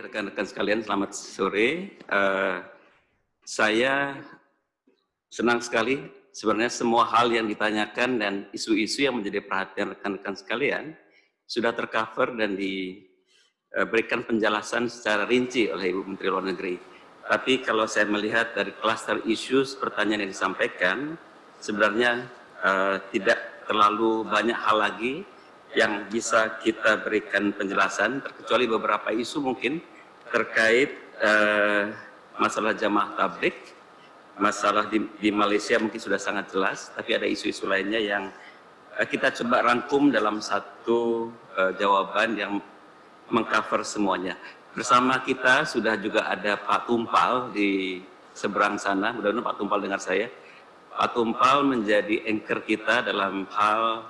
rekan-rekan sekalian, selamat sore. Uh, saya senang sekali sebenarnya semua hal yang ditanyakan dan isu-isu yang menjadi perhatian rekan-rekan sekalian sudah tercover dan diberikan penjelasan secara rinci oleh Ibu Menteri Luar Negeri. Tapi kalau saya melihat dari cluster issues pertanyaan yang disampaikan, sebenarnya uh, tidak terlalu banyak hal lagi yang bisa kita berikan penjelasan, terkecuali beberapa isu mungkin terkait uh, masalah jamaah tablik, masalah di, di Malaysia mungkin sudah sangat jelas, tapi ada isu-isu lainnya yang uh, kita coba rangkum dalam satu uh, jawaban yang mengcover semuanya. Bersama kita sudah juga ada Pak Tumpal di seberang sana, mudah-mudahan Pak Tumpal dengar saya. Pak Tumpal menjadi anchor kita dalam hal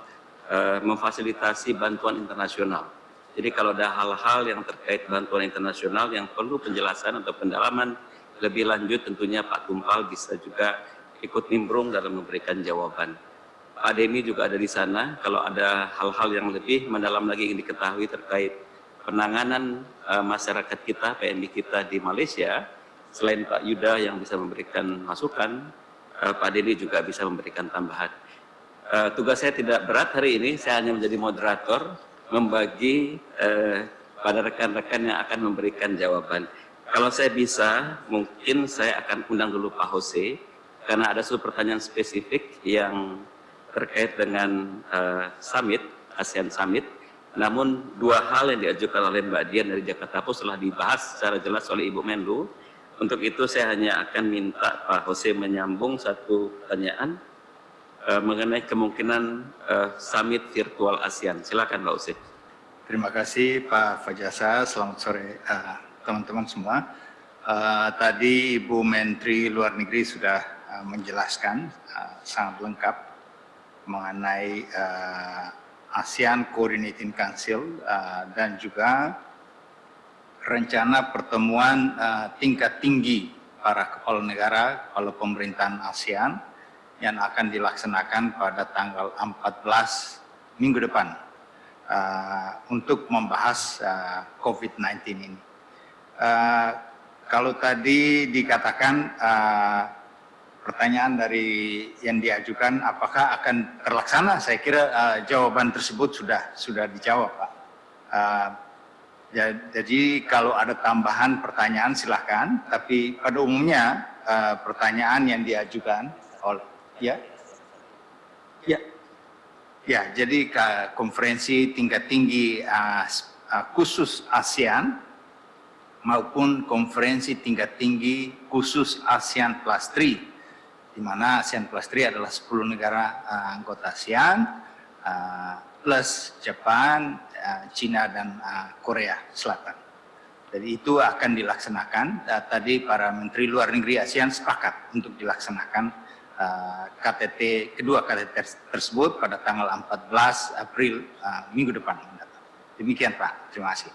uh, memfasilitasi bantuan internasional. Jadi kalau ada hal-hal yang terkait bantuan internasional yang perlu penjelasan atau pendalaman lebih lanjut tentunya Pak Tumpal bisa juga ikut nimbrung dalam memberikan jawaban. Pak Demi juga ada di sana, kalau ada hal-hal yang lebih mendalam lagi yang diketahui terkait penanganan uh, masyarakat kita, PMI kita di Malaysia, selain Pak Yuda yang bisa memberikan masukan, uh, Pak Deni juga bisa memberikan tambahan. Uh, tugas saya tidak berat hari ini, saya hanya menjadi moderator, membagi uh, pada rekan-rekan yang akan memberikan jawaban. Kalau saya bisa, mungkin saya akan undang dulu Pak Jose, karena ada satu pertanyaan spesifik yang terkait dengan uh, summit, ASEAN Summit. Namun dua hal yang diajukan oleh Mbak Dian dari Jakarta Post telah dibahas secara jelas oleh Ibu Menlu. Untuk itu saya hanya akan minta Pak Jose menyambung satu pertanyaan uh, mengenai kemungkinan uh, summit virtual ASEAN. Silakan Mbak Use. Terima kasih Pak Fajasa. Selamat sore teman-teman uh, semua. Uh, tadi Ibu Menteri Luar Negeri sudah uh, menjelaskan uh, sangat lengkap mengenai uh, ASEAN Coordinating Council uh, dan juga rencana pertemuan uh, tingkat tinggi para kepala negara, kepala pemerintahan ASEAN yang akan dilaksanakan pada tanggal 14 minggu depan uh, untuk membahas uh, COVID-19 ini. Uh, kalau tadi dikatakan uh, pertanyaan dari yang diajukan apakah akan terlaksana, saya kira uh, jawaban tersebut sudah sudah dijawab, Pak. Uh, jadi kalau ada tambahan pertanyaan silahkan, tapi pada umumnya uh, pertanyaan yang diajukan oleh Ya. Ya. Ya, jadi konferensi tingkat tinggi uh, khusus ASEAN maupun konferensi tingkat tinggi khusus ASEAN Plus 3 di mana ASEAN Plus 3 adalah 10 negara uh, anggota ASEAN uh, plus Jepang, uh, Cina dan uh, Korea Selatan. Jadi itu akan dilaksanakan. Uh, tadi para menteri luar negeri ASEAN sepakat untuk dilaksanakan uh, KTT kedua KTT tersebut pada tanggal 14 April uh, minggu depan Demikian Pak, terima kasih.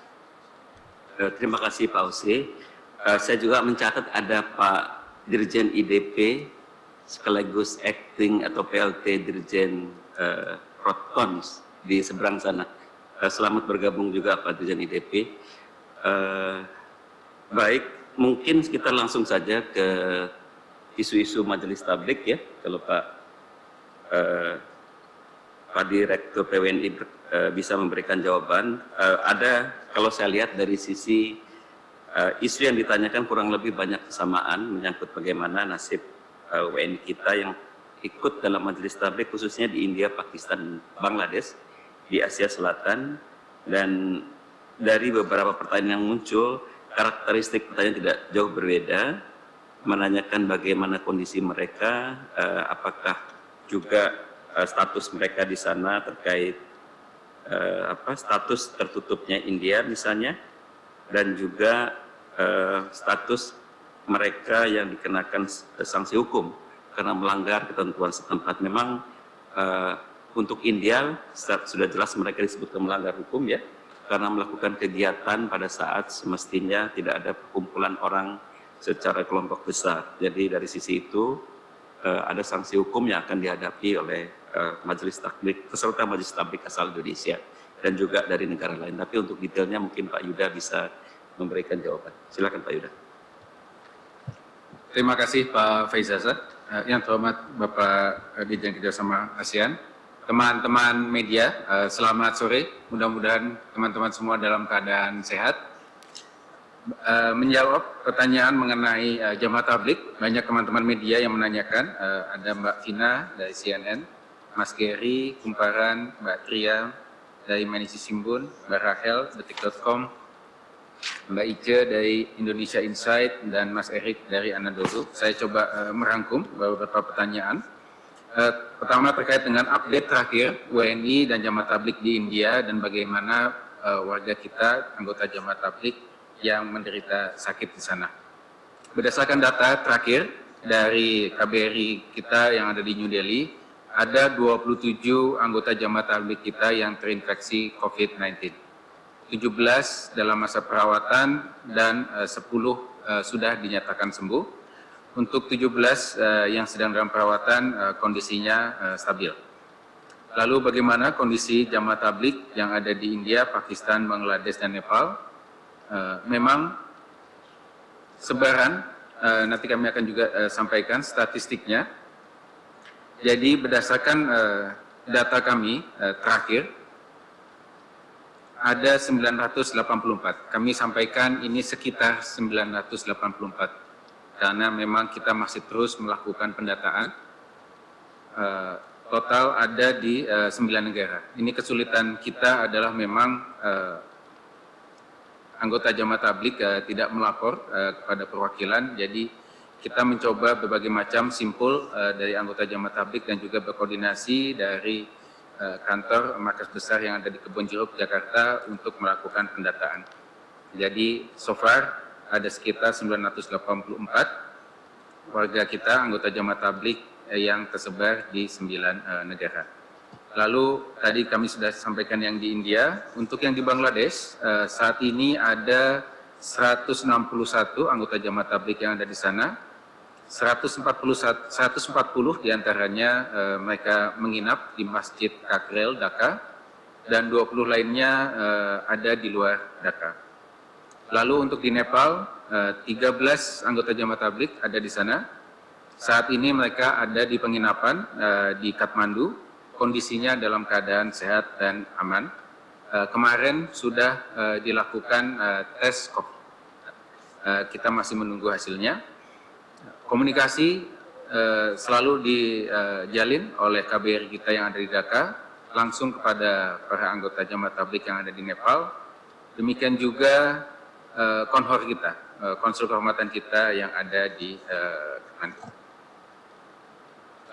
Uh, terima kasih Pak Usi. Uh, saya juga mencatat ada Pak Dirjen IDP sekaligus acting atau PLT Dirjen uh, Rotcons di seberang sana. Uh, selamat bergabung juga Pak Dirjen IDP. Uh, baik, mungkin kita langsung saja ke isu-isu majelis tablik ya. Kalau Pak uh, Pak Direktur PWNI eh, bisa memberikan jawaban. Uh, ada kalau saya lihat dari sisi uh, isu yang ditanyakan kurang lebih banyak kesamaan menyangkut bagaimana nasib uh, WNI kita yang ikut dalam majelis tablik khususnya di India, Pakistan, Bangladesh di Asia Selatan. Dan dari beberapa pertanyaan yang muncul karakteristik pertanyaan tidak jauh berbeda menanyakan bagaimana kondisi mereka, uh, apakah juga uh, status mereka di sana terkait uh, apa status tertutupnya India misalnya, dan juga uh, status mereka yang dikenakan sanksi hukum karena melanggar ketentuan setempat. Memang uh, untuk India sudah jelas mereka disebutkan melanggar hukum ya, karena melakukan kegiatan pada saat semestinya tidak ada perkumpulan orang secara kelompok besar. Jadi dari sisi itu uh, ada sanksi hukum yang akan dihadapi oleh uh, majelis takbik, peserta majelis takbik asal Indonesia dan juga dari negara lain. Tapi untuk detailnya mungkin Pak Yuda bisa memberikan jawaban. Silakan Pak Yuda. Terima kasih Pak Faizaza. Yang terhormat Bapak Dirjen Kerjasama ASEAN, teman-teman media, selamat sore. Mudah-mudahan teman-teman semua dalam keadaan sehat. Menjawab pertanyaan mengenai jamaah tablik, banyak teman-teman media yang menanyakan. Ada Mbak Vina dari CNN, Mas Gary, Kumparan, Mbak Tria dari Manisi Simbun, Mbak Rahel, detik.com, Mbak Ice dari Indonesia Insight dan Mas Erik dari Anadolu. Saya coba uh, merangkum beberapa pertanyaan. Uh, pertama terkait dengan update terakhir WNI dan jamaah tablik di India dan bagaimana uh, warga kita, anggota jamaah tablik yang menderita sakit di sana. Berdasarkan data terakhir dari KBRI kita yang ada di New Delhi, ada 27 anggota jamaah tablik kita yang terinfeksi COVID-19. 17 dalam masa perawatan dan uh, 10 uh, sudah dinyatakan sembuh. Untuk 17 uh, yang sedang dalam perawatan kondisinya stabil. Lalu bagaimana kondisi jamaah tablik yang ada di India, Pakistan, Bangladesh, dan Nepal? Uh, memang sebaran, uh, nanti kami akan juga uh, sampaikan statistiknya. Jadi berdasarkan data kami terakhir, ada 984. Kami sampaikan ini sekitar 984 karena memang kita masih terus melakukan pendataan. Total ada di 9 negara. Ini kesulitan kita adalah memang anggota jamaah tablik uh, tidak melapor uh, kepada perwakilan, jadi kita mencoba berbagai macam simpul uh, dari anggota jamaah tablik dan juga berkoordinasi dari Eh, kantor markas besar yang ada di Kebon Jeruk, Jakarta untuk melakukan pendataan. Jadi so far ada sekitar 984 warga kita, anggota jamaah tablik eh, yang tersebar di 9 uh, negara. Lalu tadi kami sudah sampaikan yang di India, untuk yang di Bangladesh uh, saat ini ada 161 anggota jamaah tablik yang ada di sana, 140, 140 di antaranya eh, mereka menginap di Masjid Kakrel, Dhaka, dan 20 lainnya eh, ada di luar Dhaka. Lalu untuk di Nepal, eh, 13 anggota jamaah tablik ada di sana. Saat ini mereka ada di penginapan eh, di Kathmandu, kondisinya dalam keadaan sehat dan aman. Eh, kemarin sudah eh, dilakukan eh, tes COVID. Kita masih menunggu hasilnya komunikasi selalu dijalin oleh KBRI kita yang ada di Dhaka langsung kepada para anggota jamaah tablik yang ada di Nepal. Demikian juga konhor kita, konsul kehormatan kita yang ada di uh,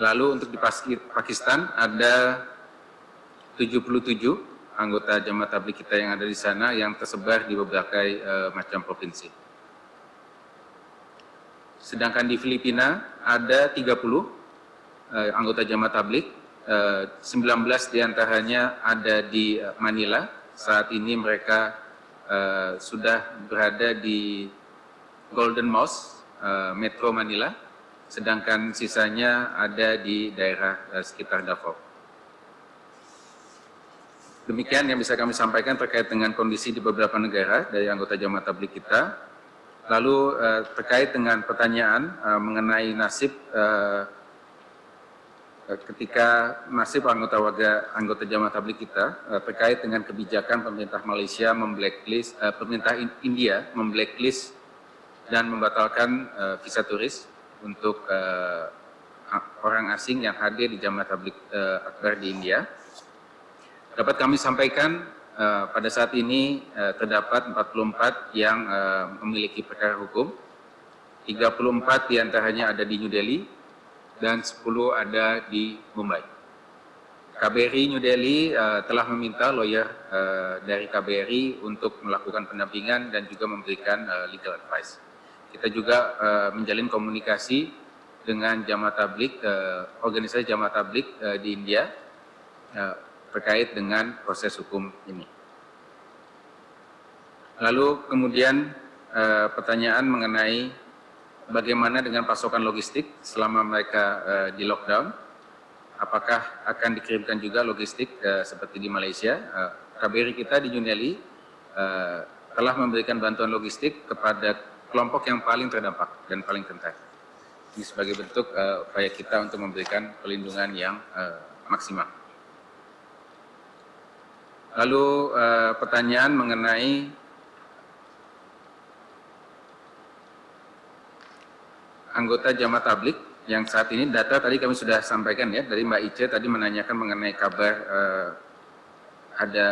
Lalu untuk di Pakistan ada 77 anggota jamaah tablik kita yang ada di sana yang tersebar di berbagai uh, macam provinsi. Sedangkan di Filipina ada 30 eh, anggota jamaah tablik, eh, 19 di antaranya ada di eh, Manila. Saat ini mereka eh, sudah berada di Golden Mosque, eh, Metro Manila, sedangkan sisanya ada di daerah eh, sekitar Davao. Demikian yang bisa kami sampaikan terkait dengan kondisi di beberapa negara dari anggota jamaah tablik kita. Lalu uh, terkait dengan pertanyaan uh, mengenai nasib ketika nasib anggota warga anggota jamaah tablik kita terkait dengan kebijakan pemerintah Malaysia memblacklist pemerintah India memblacklist dan membatalkan visa turis untuk uh, orang asing yang hadir di jamaah tablik uh, akbar di India. Dapat kami sampaikan uh, pada saat ini uh, terdapat 44 yang uh, memiliki perkara hukum, 34 di antaranya ada di New Delhi, dan 10 ada di Mumbai. KBRI New Delhi uh, telah meminta lawyer uh, dari KBRI untuk melakukan pendampingan dan juga memberikan uh, legal advice. Kita juga uh, menjalin komunikasi dengan jamaah tablik, uh, organisasi jamaah tablik uh, di India, uh, terkait dengan proses hukum ini. Lalu kemudian eh, pertanyaan mengenai bagaimana dengan pasokan logistik selama mereka eh, di lockdown. Apakah akan dikirimkan juga logistik eh, seperti di Malaysia? Eh, KBRI kita di Delhi eh, telah memberikan bantuan logistik kepada kelompok yang paling terdampak dan paling rentan. Ini sebagai bentuk uh, upaya kita untuk memberikan perlindungan yang uh, maksimal. Lalu uh, pertanyaan mengenai anggota jamaah tablik yang saat ini data tadi kami sudah sampaikan ya dari Mbak Ice tadi menanyakan mengenai kabar uh, ada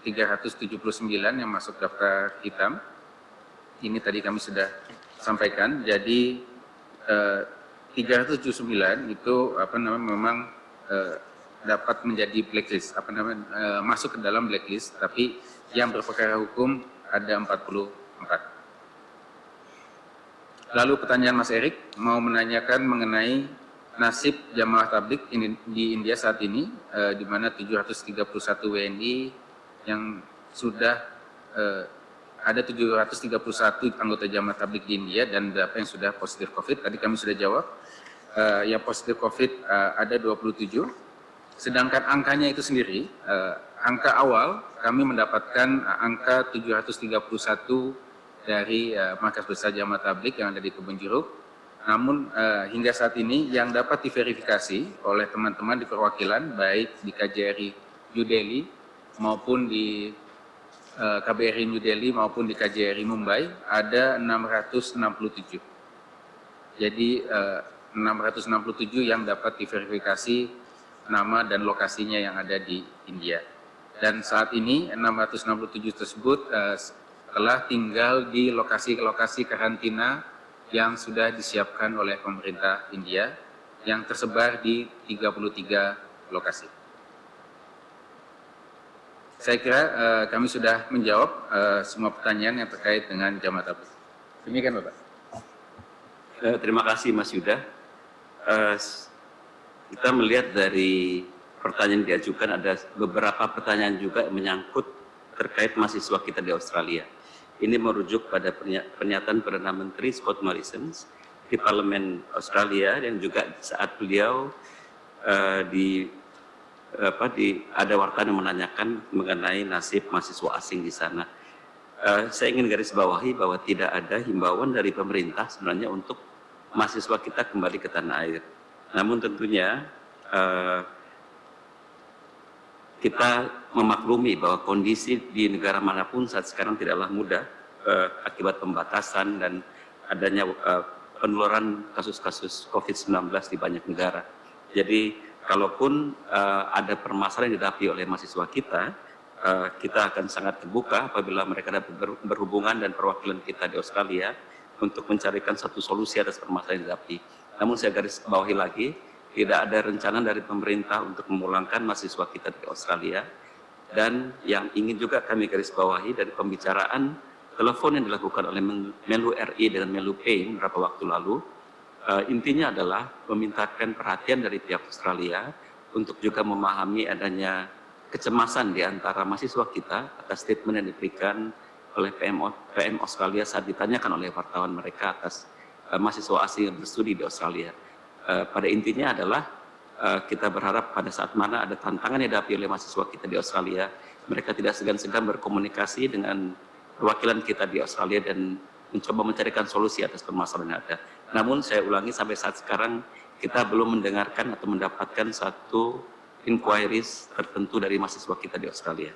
379 yang masuk daftar hitam. Ini tadi kami sudah sampaikan. Jadi uh, 379 itu apa namanya memang uh, dapat menjadi blacklist apa namanya uh, masuk ke dalam blacklist tapi yang berperkara hukum ada 44. Lalu pertanyaan Mas Erik mau menanyakan mengenai nasib jamaah tablik di India saat ini, eh, di mana 731 WNI yang sudah eh, ada 731 anggota jamaah tablik di India dan berapa yang sudah positif COVID. Tadi kami sudah jawab, eh, yang positif COVID eh, ada 27. Sedangkan angkanya itu sendiri, eh, angka awal kami mendapatkan angka 731 dari uh, markas besar jamaah tablik yang ada di Kebun Jeruk. Namun uh, hingga saat ini yang dapat diverifikasi oleh teman-teman di perwakilan baik di KJRI New Delhi maupun di uh, KBRI New Delhi maupun di KJRI Mumbai ada 667. Jadi uh, 667 yang dapat diverifikasi nama dan lokasinya yang ada di India. Dan saat ini 667 tersebut uh, telah tinggal di lokasi-lokasi karantina yang sudah disiapkan oleh pemerintah India yang tersebar di 33 lokasi. Saya kira uh, kami sudah menjawab uh, semua pertanyaan yang terkait dengan jamaah tabligh. Demikian Bapak. Uh, terima kasih Mas Yuda. Uh, kita melihat dari pertanyaan diajukan ada beberapa pertanyaan juga yang menyangkut terkait mahasiswa kita di Australia. Ini merujuk pada pernyataan Perdana Menteri Scott Morrison di Parlemen Australia yang juga saat beliau uh, di apa di ada wartawan yang menanyakan mengenai nasib mahasiswa asing di sana. Uh, saya ingin garis bawahi bahwa tidak ada himbauan dari pemerintah sebenarnya untuk mahasiswa kita kembali ke tanah air. Namun tentunya uh, kita memaklumi bahwa kondisi di negara mana pun saat sekarang tidaklah mudah uh, akibat pembatasan dan adanya uh, penularan kasus-kasus COVID-19 di banyak negara. Jadi kalaupun uh, ada permasalahan yang dihadapi oleh mahasiswa kita, uh, kita akan sangat terbuka apabila mereka dapat berhubungan dan perwakilan kita di Australia untuk mencarikan satu solusi atas permasalahan yang dihadapi. Namun saya garis bawahi lagi, tidak ada rencana dari pemerintah untuk memulangkan mahasiswa kita di Australia dan yang ingin juga kami garis bawahi dari pembicaraan telepon yang dilakukan oleh Menlu RI dengan Menlu Payne beberapa waktu lalu uh, intinya adalah memintakan perhatian dari pihak Australia untuk juga memahami adanya kecemasan di antara mahasiswa kita atas statement yang diberikan oleh PM, PM Australia saat ditanyakan oleh wartawan mereka atas uh, mahasiswa asing yang berstudi di Australia. Eh, pada intinya adalah uh, kita berharap pada saat mana ada tantangan yang dihadapi oleh mahasiswa kita di Australia, mereka tidak segan-segan berkomunikasi dengan perwakilan kita di Australia dan mencoba mencarikan solusi atas permasalahan yang ada. Namun saya ulangi sampai saat sekarang kita belum mendengarkan atau mendapatkan satu inquiries tertentu dari mahasiswa kita di Australia.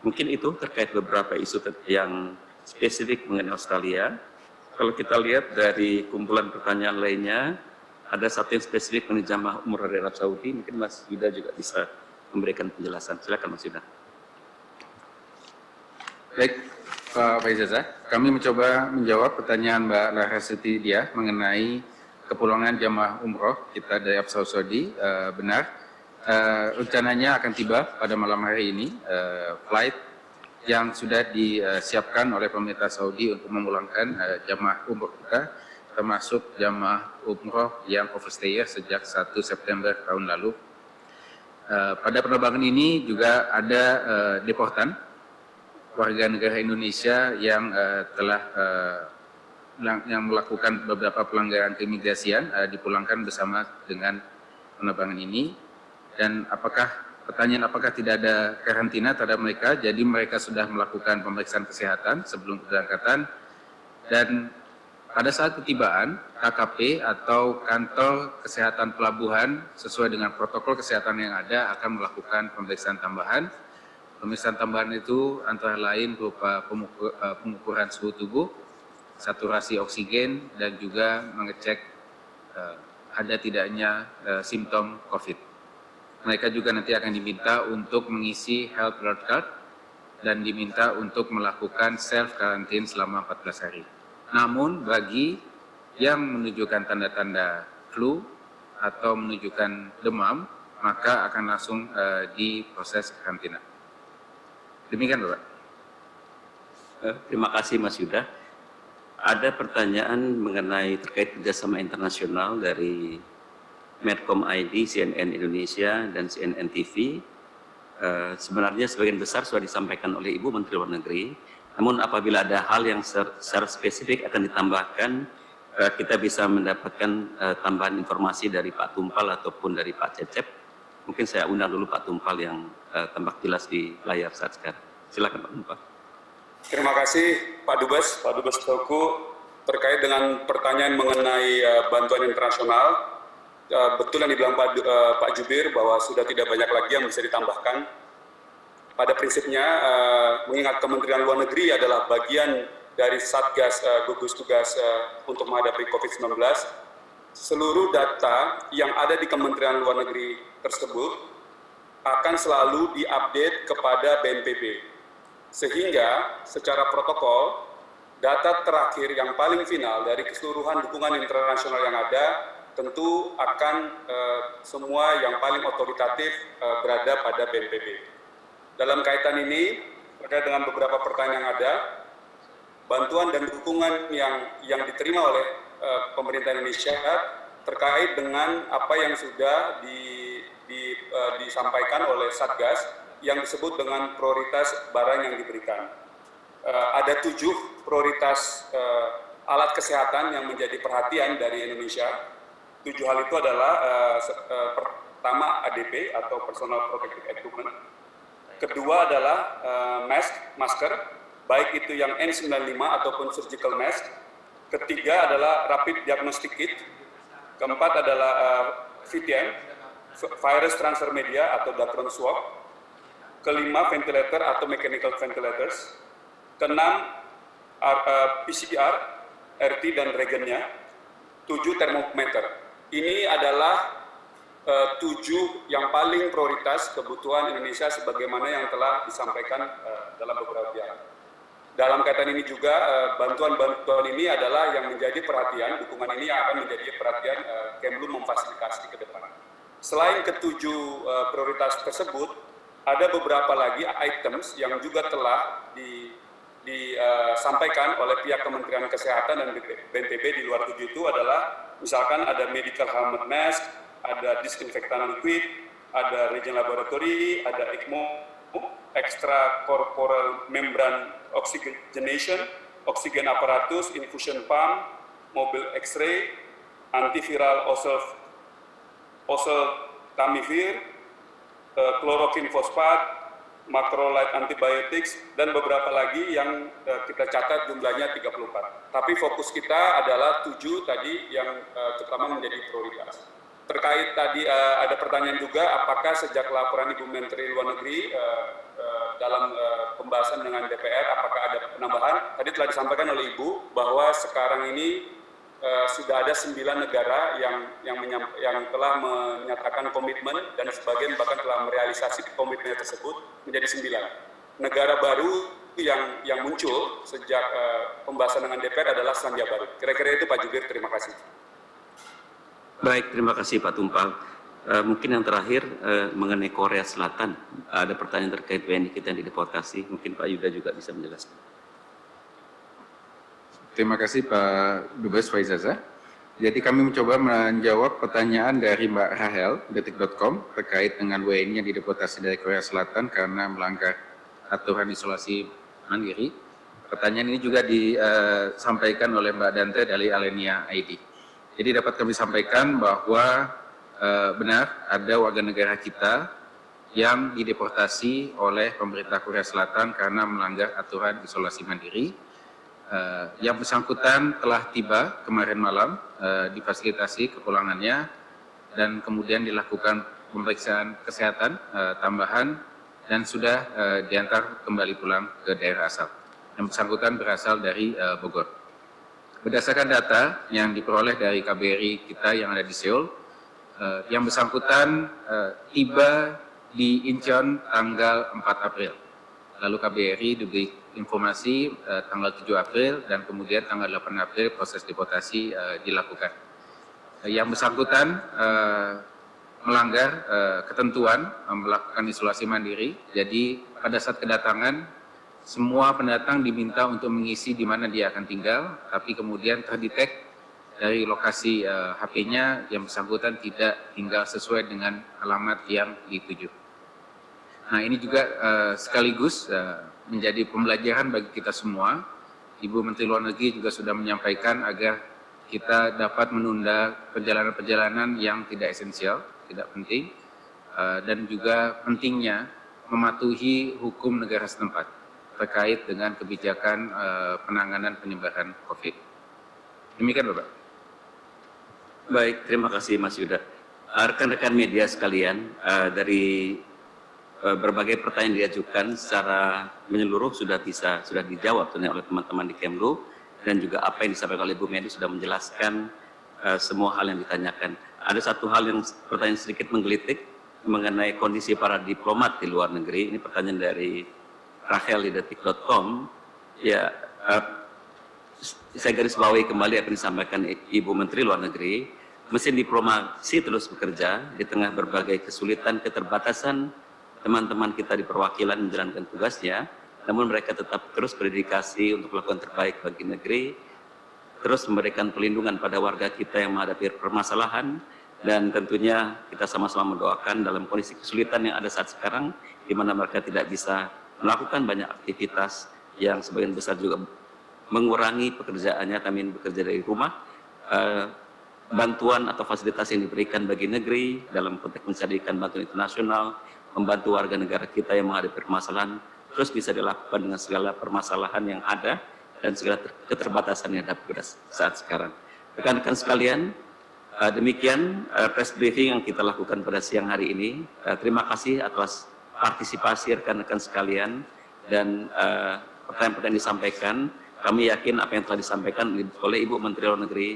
Mungkin itu terkait beberapa isu yang spesifik mengenai Australia. Kalau kita lihat dari kumpulan pertanyaan lainnya, ada satu yang spesifik mengenai jamaah umur dari Arab Saudi, mungkin Mas Yuda juga bisa memberikan penjelasan. Silakan Mas Yuda. Baik, Pak Faizaza, kami mencoba menjawab pertanyaan Mbak Larasiti dia mengenai kepulangan jamaah umroh kita dari Arab Saudi. Uh, benar, uh, rencananya akan tiba pada malam hari ini, uh, flight yang sudah disiapkan oleh pemerintah Saudi untuk memulangkan uh, jamaah umroh kita termasuk jamaah umroh yang overstayer sejak 1 September tahun lalu. Uh, pada penerbangan ini juga ada uh, deportan warga negara Indonesia yang uh, telah uh, yang melakukan beberapa pelanggaran keimigrasian uh, dipulangkan bersama dengan penerbangan ini. Dan apakah pertanyaan apakah tidak ada karantina terhadap mereka, jadi mereka sudah melakukan pemeriksaan kesehatan sebelum keberangkatan, dan pada saat ketibaan, KKP atau kantor kesehatan pelabuhan sesuai dengan protokol kesehatan yang ada akan melakukan pemeriksaan tambahan. Pemeriksaan tambahan itu antara lain berupa eh, pengukuran suhu tubuh, saturasi oksigen, dan juga mengecek uh, ada tidaknya uh, simptom COVID. Mereka juga nanti akan diminta untuk mengisi health alert card dan diminta untuk melakukan self quarantine selama 14 hari. Namun bagi yang menunjukkan tanda-tanda flu atau menunjukkan demam, maka akan langsung uh, diproses karantina. Demikian Bapak. Uh, terima kasih Mas Yuda. Ada pertanyaan mengenai terkait kerjasama internasional dari Medcom ID, CNN Indonesia, dan CNN TV. Uh, sebenarnya sebagian besar sudah disampaikan oleh Ibu Menteri Luar Negeri, namun apabila ada hal yang secara spesifik akan ditambahkan, eh, kita bisa mendapatkan eh, tambahan informasi dari Pak Tumpal ataupun dari Pak Cecep. Mungkin saya undang dulu Pak Tumpal yang eh, tampak jelas di layar saat sekarang. Silakan Pak Tumpal. Terima kasih Pak Dubes, Pak Dubes Toku terkait dengan pertanyaan mengenai bantuan internasional. betul yang dibilang Pak, Pak Jubir bahwa sudah tidak banyak lagi yang bisa ditambahkan pada prinsipnya uh, mengingat Kementerian Luar Negeri adalah bagian dari Satgas uh, gugus tugas uh, untuk menghadapi COVID-19, seluruh data yang ada di Kementerian Luar Negeri tersebut akan selalu diupdate kepada BNPB. Sehingga secara protokol, data terakhir yang paling final dari keseluruhan dukungan internasional yang ada tentu akan uh, semua yang paling otoritatif uh, berada pada BNPB. Dalam kaitan ini, terkait dengan beberapa pertanyaan yang ada, bantuan dan dukungan yang yang diterima oleh pemerintah Indonesia terkait dengan apa yang sudah di, di, uh, disampaikan oleh Satgas yang disebut dengan prioritas barang yang diberikan. Uh, ada tujuh prioritas alat kesehatan yang menjadi perhatian dari Indonesia. Tujuh hal itu adalah pertama ADP atau Personal Protective Equipment, Kedua adalah mask, masker, baik itu yang N95 ataupun surgical mask. Ketiga adalah rapid diagnostic kit. Keempat adalah uh, eh, VTM, virus transfer media atau Dacron swab. Kelima ventilator atau mechanical ventilators. Keenam uh, eh, PCR, RT dan regennya. Tujuh termometer. Ini adalah uh, tujuh yang paling prioritas kebutuhan Indonesia sebagaimana yang telah disampaikan uh, dalam beberapa pihak. Dalam kaitan ini juga bantuan-bantuan uh, ini adalah yang menjadi perhatian, dukungan ini akan menjadi perhatian uh, Kemlu memfasilitasi ke depan. Selain ketujuh uh, prioritas tersebut, ada beberapa lagi items yang juga telah di, disampaikan oleh pihak Kementerian Kesehatan dan BNPB di luar tujuh itu adalah misalkan ada medical helmet mask, ada disinfektan liquid, ada reagent laboratory, ada ECMO, extra corporal membrane oxygenation, oksigen aparatus, infusion pump, mobil X-ray, antiviral osel, oseltamivir, uh, chloroquine fosfat, macrolide antibiotics, dan beberapa lagi yang uh, kita catat jumlahnya 34. Tapi fokus kita adalah tujuh tadi yang uh, terutama menjadi prioritas terkait tadi uh, ada pertanyaan juga apakah sejak laporan Ibu Menteri Luar Negeri uh, uh, dalam uh, pembahasan dengan DPR apakah ada penambahan? Tadi telah disampaikan oleh Ibu bahwa sekarang ini uh, sudah ada sembilan negara yang yang yang telah menyatakan komitmen dan sebagian bahkan telah merealisasi komitmen tersebut menjadi sembilan. Negara baru yang yang muncul sejak uh, pembahasan dengan DPR adalah Selandia Baru. Kira-kira itu Pak Jubir. Terima kasih. Baik, terima kasih Pak Tumpal. Uh, mungkin yang terakhir uh, mengenai Korea Selatan, ada pertanyaan terkait WNI kita yang dideportasi. Mungkin Pak Yuda juga bisa menjelaskan. Terima kasih Pak Dubes Faizaza. Jadi kami mencoba menjawab pertanyaan dari Mbak Rahel, detik.com, terkait dengan WNI yang dideportasi dari Korea Selatan karena melanggar aturan isolasi mandiri. Pertanyaan ini juga disampaikan oleh Mbak Dante dari Alenia ID. Jadi dapat kami sampaikan bahwa benar ada warga negara kita yang dideportasi oleh pemerintah Korea Selatan karena melanggar aturan isolasi mandiri. Uh, yang bersangkutan telah tiba kemarin malam uh, difasilitasi kepulangannya dan kemudian dilakukan pemeriksaan kesehatan tambahan dan sudah diantar kembali pulang ke daerah asal. Yang bersangkutan berasal dari Bogor. Berdasarkan data yang diperoleh dari KBRI kita yang ada di Seoul, uh, yang bersangkutan uh, tiba di Incheon tanggal 4 April. Lalu KBRI diberi informasi uh, tanggal 7 April dan kemudian tanggal 8 April proses deportasi uh, dilakukan. Uh, yang bersangkutan uh, melanggar uh, ketentuan uh, melakukan isolasi mandiri. Jadi pada saat kedatangan semua pendatang diminta untuk mengisi di mana dia akan tinggal, tapi kemudian terdetek dari lokasi uh, HP-nya yang bersangkutan tidak tinggal sesuai dengan alamat yang dituju. Nah ini juga uh, sekaligus uh, menjadi pembelajaran bagi kita semua. Ibu Menteri Luar Negeri juga sudah menyampaikan agar kita dapat menunda perjalanan-perjalanan yang tidak esensial, tidak penting, uh, dan juga pentingnya mematuhi hukum negara setempat terkait dengan kebijakan uh, penanganan penyebaran COVID. Demikian Bapak. Baik, terima kasih Mas Yuda. Rekan-rekan media sekalian, uh, dari Eh, berbagai pertanyaan diajukan secara menyeluruh sudah bisa sudah dijawab oleh teman-teman di Kemlu dan juga apa yang disampaikan oleh Bu Medi sudah menjelaskan semua hal yang ditanyakan. Ada satu hal yang pertanyaan sedikit menggelitik mengenai kondisi para diplomat di luar negeri. Ini pertanyaan dari Rachel di detik.com. Ya, saya garis bawahi kembali apa yang disampaikan Ibu Menteri Luar Negeri. Mesin diplomasi terus bekerja di tengah berbagai kesulitan, keterbatasan, teman-teman kita di perwakilan menjalankan tugasnya, namun mereka tetap terus berdedikasi untuk melakukan terbaik bagi negeri, terus memberikan perlindungan pada warga kita yang menghadapi permasalahan, dan tentunya kita sama-sama mendoakan dalam kondisi kesulitan yang ada saat sekarang, di mana mereka tidak bisa melakukan banyak aktivitas yang sebagian besar juga mengurangi pekerjaannya, kami bekerja dari rumah, uh, bantuan atau fasilitas yang diberikan bagi negeri dalam konteks mencarikan bantuan internasional, membantu warga negara kita yang menghadapi permasalahan terus bisa dilakukan dengan segala permasalahan yang ada dan segala keterbatasan yang ada pada saat sekarang. Rekan-rekan sekalian, eh, demikian eh, press briefing yang kita lakukan pada siang hari ini. Eh, terima kasih atas partisipasi rekan-rekan sekalian dan pertanyaan-pertanyaan disampaikan. Kami yakin apa yang telah disampaikan oleh Ibu Menteri Luar Negeri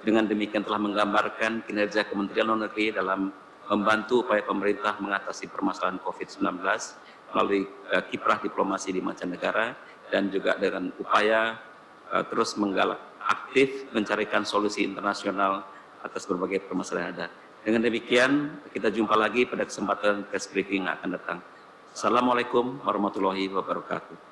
dengan demikian telah menggambarkan kinerja Kementerian Luar Negeri dalam membantu upaya pemerintah mengatasi permasalahan COVID-19 melalui uh, kiprah diplomasi di mancanegara dan juga dengan upaya uh, terus menggalak aktif mencarikan solusi internasional atas berbagai permasalahan yang ada. Dengan demikian, kita jumpa lagi pada kesempatan press briefing yang akan datang. Assalamualaikum warahmatullahi wabarakatuh.